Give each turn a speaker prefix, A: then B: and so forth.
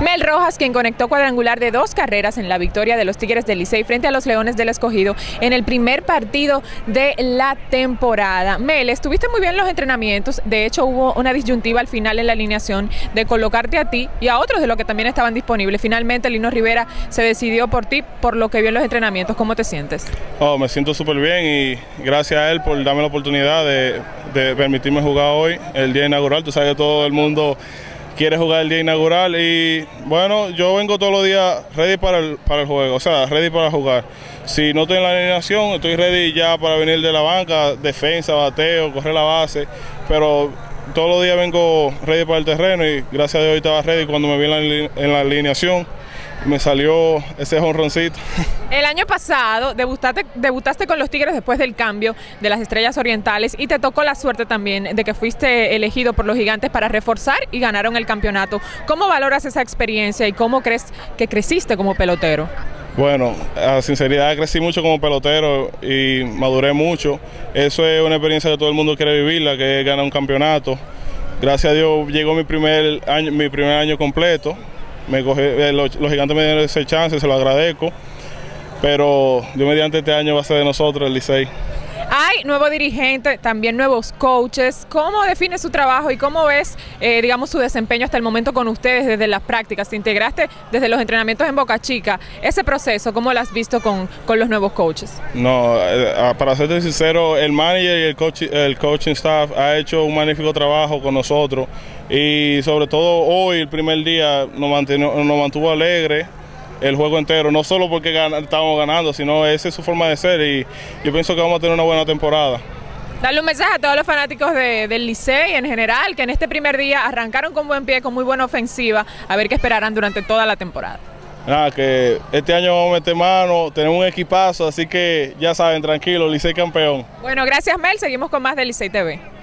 A: Mel Rojas, quien conectó cuadrangular de dos carreras en la victoria de los Tigres del Licey frente a los Leones del Escogido en el primer partido de la temporada. Mel, estuviste muy bien en los entrenamientos, de hecho hubo una disyuntiva al final en la alineación de colocarte a ti y a otros de los que también estaban disponibles. Finalmente Lino Rivera se decidió por ti, por lo que vio en los entrenamientos. ¿Cómo te sientes?
B: Oh, me siento súper bien y gracias a él por darme la oportunidad de, de permitirme jugar hoy, el día inaugural. Tú sabes que todo el mundo quiere jugar el día inaugural y bueno, yo vengo todos los días ready para el, para el juego, o sea, ready para jugar. Si no estoy en la alineación, estoy ready ya para venir de la banca, defensa, bateo, correr la base, pero todos los días vengo ready para el terreno y gracias a Dios estaba ready cuando me vi en la alineación me salió ese jonroncito.
A: El año pasado debutaste, debutaste con los Tigres después del cambio de las Estrellas Orientales y te tocó la suerte también de que fuiste elegido por los Gigantes para reforzar y ganaron el campeonato. ¿Cómo valoras esa experiencia y cómo crees que creciste como pelotero?
B: Bueno, a sinceridad crecí mucho como pelotero y maduré mucho. Eso es una experiencia que todo el mundo quiere vivirla, que es ganar un campeonato. Gracias a Dios llegó mi primer año, mi primer año completo me eh, los, gigantes me dieron ese chance, se lo agradezco. Pero Dios mediante este año va a ser de nosotros el Licey.
A: Hay nuevo dirigente, también nuevos coaches. ¿Cómo define su trabajo y cómo ves, eh, digamos, su desempeño hasta el momento con ustedes desde las prácticas? Te integraste desde los entrenamientos en Boca Chica. Ese proceso, ¿cómo lo has visto con, con los nuevos coaches?
B: No, eh, ah, para serte sincero, el manager y el, coach, el coaching staff ha hecho un magnífico trabajo con nosotros y sobre todo hoy, el primer día, nos, nos mantuvo alegre el juego entero, no solo porque estábamos ganando, sino esa es su forma de ser y yo pienso que vamos a tener una buena temporada.
A: Darle un mensaje a todos los fanáticos del Licey en general, que en este primer día arrancaron con buen pie, con muy buena ofensiva, a ver qué esperarán durante toda la temporada.
B: Nada, que este año vamos a meter mano, tenemos un equipazo, así que ya saben, tranquilo, Licey campeón.
A: Bueno, gracias Mel, seguimos con más de Licey TV.